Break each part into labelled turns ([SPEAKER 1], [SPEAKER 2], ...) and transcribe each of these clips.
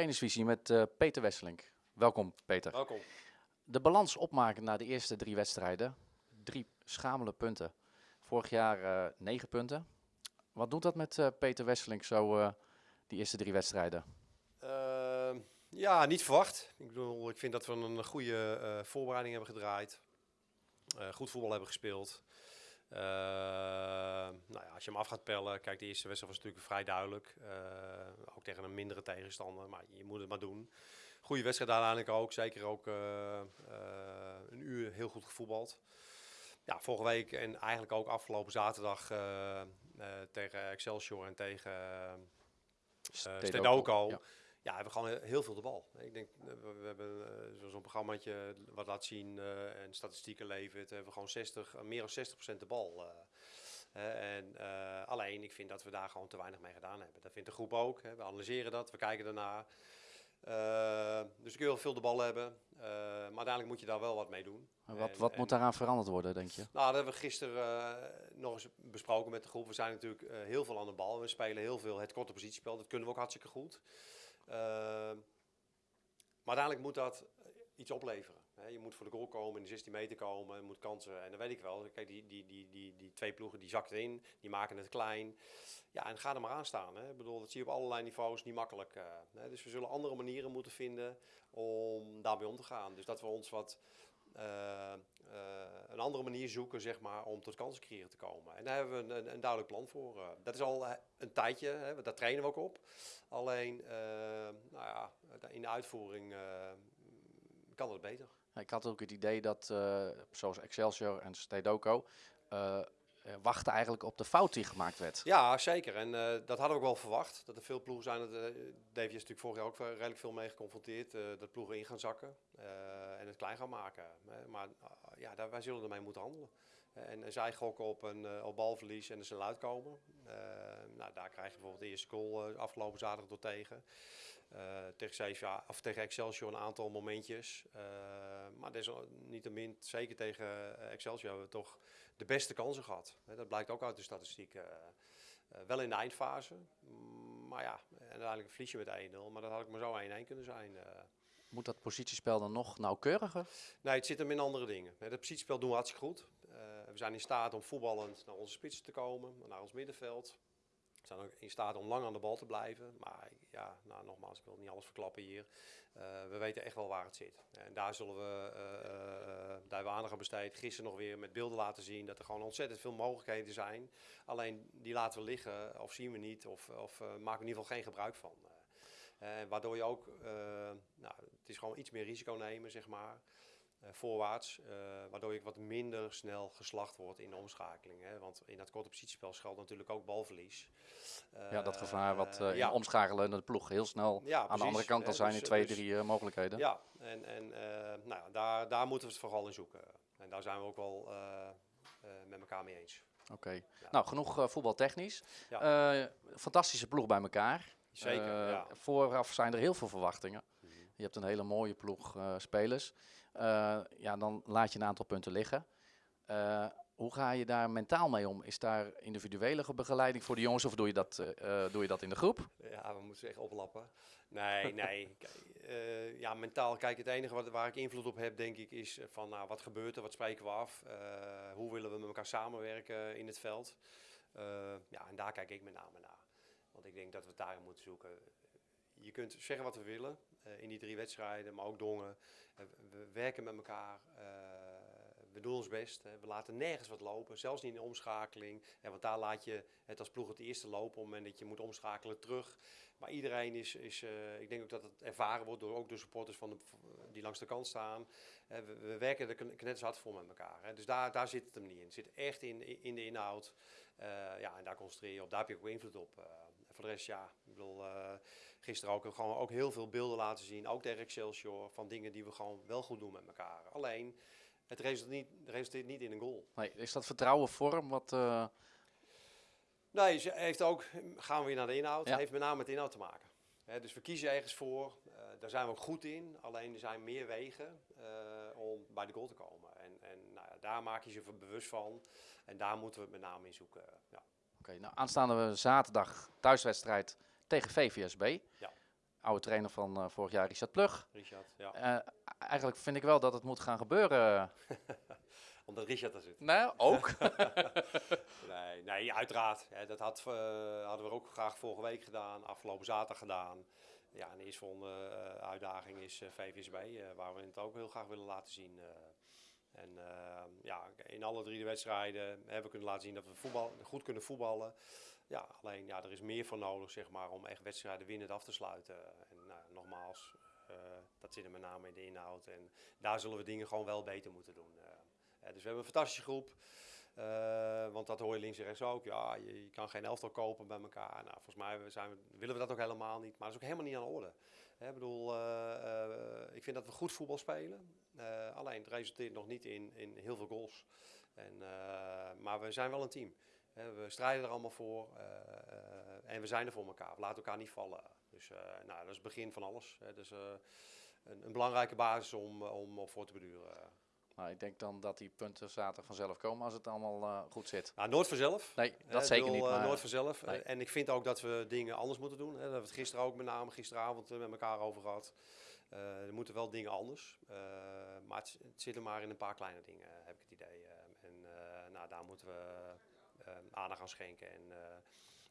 [SPEAKER 1] trainersvisie met uh, Peter Wesselink. Welkom Peter.
[SPEAKER 2] Welkom.
[SPEAKER 1] De balans opmaken na de eerste drie wedstrijden. Drie schamele punten. Vorig jaar uh, negen punten. Wat doet dat met uh, Peter Wesselink zo die eerste drie wedstrijden?
[SPEAKER 2] Ehm, ja, niet verwacht. Ik bedoel, ik vind dat we een goede voorbereiding hebben gedraaid. goed voetbal hebben gespeeld. Uh, nou ja, als je hem af gaat pellen, kijk, de eerste wedstrijd was natuurlijk vrij duidelijk. Uh, ook tegen een mindere tegenstander, maar je moet het maar doen. Goede wedstrijd uiteindelijk ook, zeker ook uh, een uur heel goed gevoetbald. Ja, vorige week en eigenlijk ook afgelopen zaterdag tegen Excelsior en tegen Stedoco. Ja ja, we hebben gewoon heel veel de bal. Ik denk, eh, we hebben uh, zo'n programmaatje wat laat zien uh, en statistieken levert. We hebben gewoon 60, meer dan 60% de bal. Uh, en alleen, ik vind dat we daar gewoon te weinig mee gedaan hebben. Dat vindt de groep ook. We analyseren dat, we kijken ernaar. dus ik wil veel de bal hebben. maar uiteindelijk moet je daar wel wat mee doen.
[SPEAKER 1] wat, wat moet daaraan veranderd worden, denk je?
[SPEAKER 2] Nou, dat hebben we gisteren nog eens besproken met de groep. We zijn natuurlijk heel veel aan de bal. We spelen heel veel het korte positiespel. Dat kunnen we ook hartstikke goed. Ehm, maar uiteindelijk moet dat iets opleveren. je moet voor de goal komen, in de 16 meter komen, moet kansen. En dan weet ik wel, kijk, die, die, die, die, die twee ploegen die zakten in, die maken het klein. Ja, en ga er maar aan staan. Hè. Ik bedoel, dat zie je op allerlei niveaus, niet makkelijk. Uh, hè. Dus we zullen andere manieren moeten vinden om daarmee om te gaan. Dus dat we ons wat uh, een andere manier zoeken zeg maar, om tot kansen te komen. En daar hebben we een, een duidelijk plan voor. Uh, dat is al een tijdje, hè, daar trainen we ook op. Alleen nou ja, in de uitvoering kan het beter.
[SPEAKER 1] Ik had ook het idee dat, zoals Excelsior en Stedoco, wachten eigenlijk op de fout die gemaakt werd.
[SPEAKER 2] Ja, zeker. En uh, dat hadden we ook wel verwacht. Dat er veel ploegen zijn. Dat, uh, Davy is natuurlijk vorig jaar ook redelijk veel mee geconfronteerd. dat ploegen in gaan zakken en het klein gaan maken. maar ja, daar, wij zullen ermee moeten handelen. En, zij gokken op een op balverlies en er zijn uitkomen. nou, daar krijg je bijvoorbeeld de eerste goal afgelopen zaterdag door tegen. tegen, of tegen Excelsior een aantal momentjes. maar desalniettemin, zeker tegen Excelsior, hebben we toch de beste kansen gehad. Dat blijkt ook uit de statistieken. Uh, wel in de eindfase. Maar ja, en uiteindelijk verlies je met 1-0. Maar dat had ik maar zo 1-1 kunnen zijn.
[SPEAKER 1] Moet dat positiespel dan nog nauwkeuriger?
[SPEAKER 2] Nee, het zit hem in andere dingen. Het positiespel doen we hartstikke goed. Uh, we zijn in staat om voetballend naar onze spitsen te komen, naar ons middenveld. We zijn ook in staat om lang aan de bal te blijven. Maar ja, nou, nogmaals, ik wil niet alles verklappen hier. Uh, we weten echt wel waar het zit. En daar zullen we, uh, daar hebben we aandacht aan besteed. Gisteren nog weer met beelden laten zien dat er gewoon ontzettend veel mogelijkheden zijn. Alleen die laten we liggen of zien we niet of, of maken we in ieder geval geen gebruik van. Waardoor je ook, nou, het is gewoon iets meer risico nemen, zeg maar. Uh, voorwaarts, uh, waardoor je wat minder snel geslacht wordt in de omschakeling. Hè? Want in dat korte positiespel schuilt natuurlijk ook balverlies.
[SPEAKER 1] Uh, ja, dat gevaar wat ja. omschakelen de ploeg heel snel ja, aan de andere kant al zijn dus, in twee, dus, drie mogelijkheden.
[SPEAKER 2] Ja, en, en nou, daar, daar moeten we het vooral in zoeken. En daar zijn we ook wel met elkaar mee eens.
[SPEAKER 1] Oké, okay. nou genoeg voetbaltechnisch. fantastische ploeg bij elkaar.
[SPEAKER 2] Zeker,
[SPEAKER 1] Vooraf zijn er heel veel verwachtingen. Mhm. Je hebt een hele mooie ploeg spelers. Uh, ja, dan laat je een aantal punten liggen. Hoe ga je daar mentaal mee om? Is daar individuele begeleiding voor de jongens of doe je dat, uh, doe je dat in de groep?
[SPEAKER 2] Ja, we moeten echt oplappen. Nee, nee. ja, mentaal, kijk, het enige wat, waar ik invloed op heb, denk ik, is van nou, wat gebeurt er, wat spreken we af, hoe willen we met elkaar samenwerken in het veld. ja, en daar kijk ik met name naar. Want ik denk dat we daarin moeten zoeken je kunt zeggen wat we willen uh, in die drie wedstrijden, maar ook Dongen. Uh, we werken met elkaar, uh, we doen ons best. we laten nergens wat lopen, zelfs niet in de omschakeling. want daar laat je het als ploeg het eerste lopen op het moment dat je moet omschakelen terug. Maar iedereen is, is ik denk ook dat het ervaren wordt door ook de supporters van die langs de kant staan. We, we, werken er knetters hard voor met elkaar. Dus daar, daar zit het hem niet in. Het zit echt in, in de inhoud. ja, en daar concentreer je op. Daar heb je ook invloed op. voor de rest, ja, ik bedoel gisteren ook, gewoon ook heel veel beelden laten zien, ook tegen Excelsior, van dingen die we gewoon wel goed doen met elkaar. Alleen, het resulteert niet, resulteert niet in een goal.
[SPEAKER 1] Nee, is dat vertrouwen vorm wat... Uh...
[SPEAKER 2] Nee, ze heeft ook, gaan we weer naar de inhoud, ja. heeft met name met de inhoud te maken. dus we kiezen ergens voor, uh, daar zijn we ook goed in, alleen er zijn meer wegen uh, om bij de goal te komen. En, en nou ja, daar maak je je bewust van en daar moeten we het met name in zoeken. Ja.
[SPEAKER 1] Oké, okay, nou aanstaande zaterdag thuiswedstrijd tegen VVSB. Ja. Oude trainer van eh, vorig jaar, Richard Plug.
[SPEAKER 2] Richard, ja.
[SPEAKER 1] Eh, eigenlijk vind ik wel dat het moet gaan gebeuren.
[SPEAKER 2] Omdat Richard er zit.
[SPEAKER 1] Nee, ook.
[SPEAKER 2] Nee, nee uiteraard. Hè, dat had, eh, hadden we ook graag vorige week gedaan, afgelopen zaterdag gedaan. Ja, en de eerstvolgende eh, uitdaging is VVSB, waar we het ook heel graag willen laten zien. en ja, in alle drie de wedstrijden hebben we kunnen laten zien dat we voetbal, goed kunnen voetballen. Ja, alleen ja, er is meer voor nodig zeg maar, om echt wedstrijden winnend af te sluiten. En nou, nogmaals, eh, dat zit er met name in de inhoud. En daar zullen we dingen gewoon wel beter moeten doen. eh. Eh, dus we hebben een fantastische groep. Want dat hoor je links en rechts ook. Ja, je, kan geen elftal kopen bij elkaar. Nou, volgens mij zijn willen we dat ook helemaal niet. Maar dat is ook helemaal niet aan de orde. Hè, ik bedoel, ik vind dat we goed voetbal spelen. Alleen het resulteert nog niet in, in heel veel goals. En, maar we zijn wel een team. We strijden er allemaal voor. eh, eh, en we zijn er voor elkaar. We laten elkaar niet vallen. Dus eh, nou, dat is het begin van alles. Hè. Dus een, een belangrijke basis om, om op voor te beduren.
[SPEAKER 1] Ik denk dan dat die punten zaterdag vanzelf komen als het allemaal goed zit.
[SPEAKER 2] Nou, nooit vanzelf.
[SPEAKER 1] Nee, dat zeker
[SPEAKER 2] bedoel,
[SPEAKER 1] niet. Maar,
[SPEAKER 2] nooit vanzelf.
[SPEAKER 1] nee.
[SPEAKER 2] En ik vind ook dat we dingen anders moeten doen. Hè. Daar hebben we het gisteren ook met name gisteravond met elkaar over gehad. Eh, er moeten wel dingen anders. Maar het, het zit er maar in een paar kleine dingen, heb ik het idee. En nou, daar moeten we aandacht aan schenken en, eh,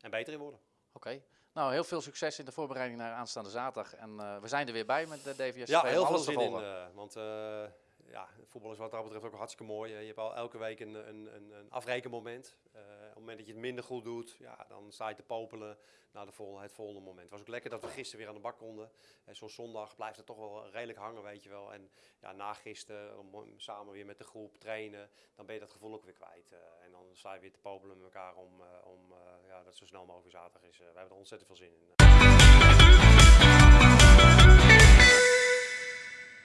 [SPEAKER 2] en beter in worden.
[SPEAKER 1] Oké. Nou, heel veel succes in de voorbereiding naar aanstaande zaterdag. En eh, we zijn er weer bij met de DVS.
[SPEAKER 2] Ja, heel veel zin in. eh, want eh, ja, voetbal is wat dat betreft ook hartstikke mooi. Je hebt al elke week een, een, een, afrekenmoment. Eh, op het moment dat je het minder goed doet, ja, dan sta je te popelen naar de het volgende moment. Het was ook lekker dat we gisteren weer aan de bak konden. En zo'n zondag blijft het toch wel redelijk hangen, weet je wel. En ja, na gisteren, samen weer met de groep trainen, dan ben je dat gevoel ook weer kwijt. Eh, en dan sta je weer te popelen met elkaar om, eh, om ja, dat zo snel mogelijk zaterdag is. We hebben er ontzettend veel zin in.